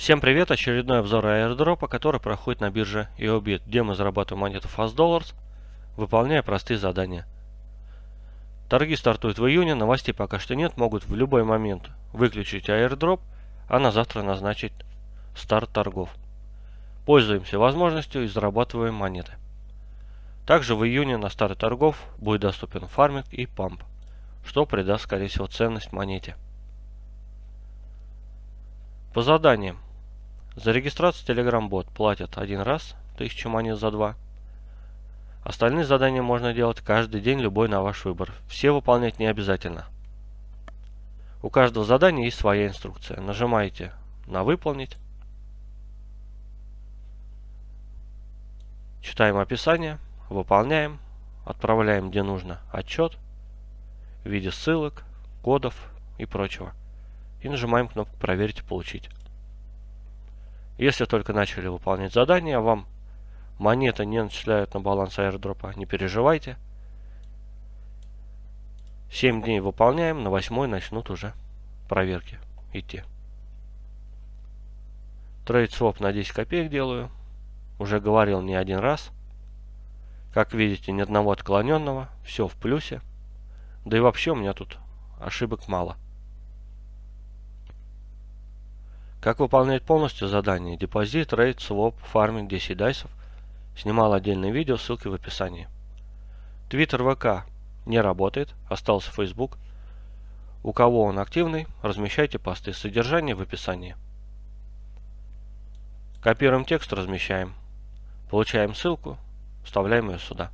Всем привет! Очередной обзор аирдропа, который проходит на бирже EOBIT, где мы зарабатываем монету Fast выполняя простые задания. Торги стартуют в июне, новостей пока что нет, могут в любой момент выключить аирдроп, а на завтра назначить старт торгов. Пользуемся возможностью и зарабатываем монеты. Также в июне на старт торгов будет доступен фарминг и памп, что придаст скорее всего ценность монете. По заданиям. За регистрацию Telegram-бот платят один раз, 1000 монет за два. Остальные задания можно делать каждый день, любой на ваш выбор. Все выполнять не обязательно. У каждого задания есть своя инструкция. Нажимаете на «Выполнить». Читаем описание, выполняем, отправляем где нужно отчет в виде ссылок, кодов и прочего. И нажимаем кнопку «Проверить и получить». Если только начали выполнять задание, а вам монеты не начисляют на баланс аирдропа, не переживайте. 7 дней выполняем, на 8 начнут уже проверки идти. Трейд своп на 10 копеек делаю. Уже говорил не один раз. Как видите, ни одного отклоненного. Все в плюсе. Да и вообще у меня тут ошибок мало. Как выполнять полностью задание депозит, рейд, своп, фарминг 10 дайсов. Снимал отдельное видео, ссылки в описании. Твиттер ВК не работает, остался Facebook. У кого он активный, размещайте посты. Содержание в описании. Копируем текст, размещаем. Получаем ссылку, вставляем ее сюда.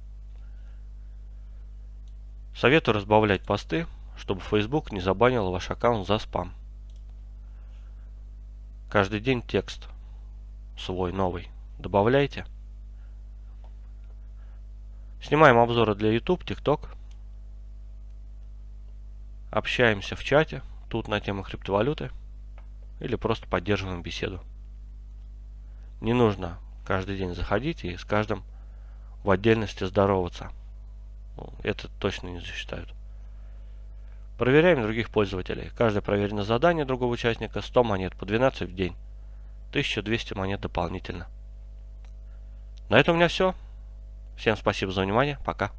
Советую разбавлять посты, чтобы Facebook не забанил ваш аккаунт за спам. Каждый день текст свой новый добавляйте. Снимаем обзоры для YouTube, TikTok. Общаемся в чате, тут на тему криптовалюты. Или просто поддерживаем беседу. Не нужно каждый день заходить и с каждым в отдельности здороваться. Ну, это точно не засчитают. Проверяем других пользователей. Каждое проверенное задание другого участника 100 монет по 12 в день. 1200 монет дополнительно. На этом у меня все. Всем спасибо за внимание. Пока.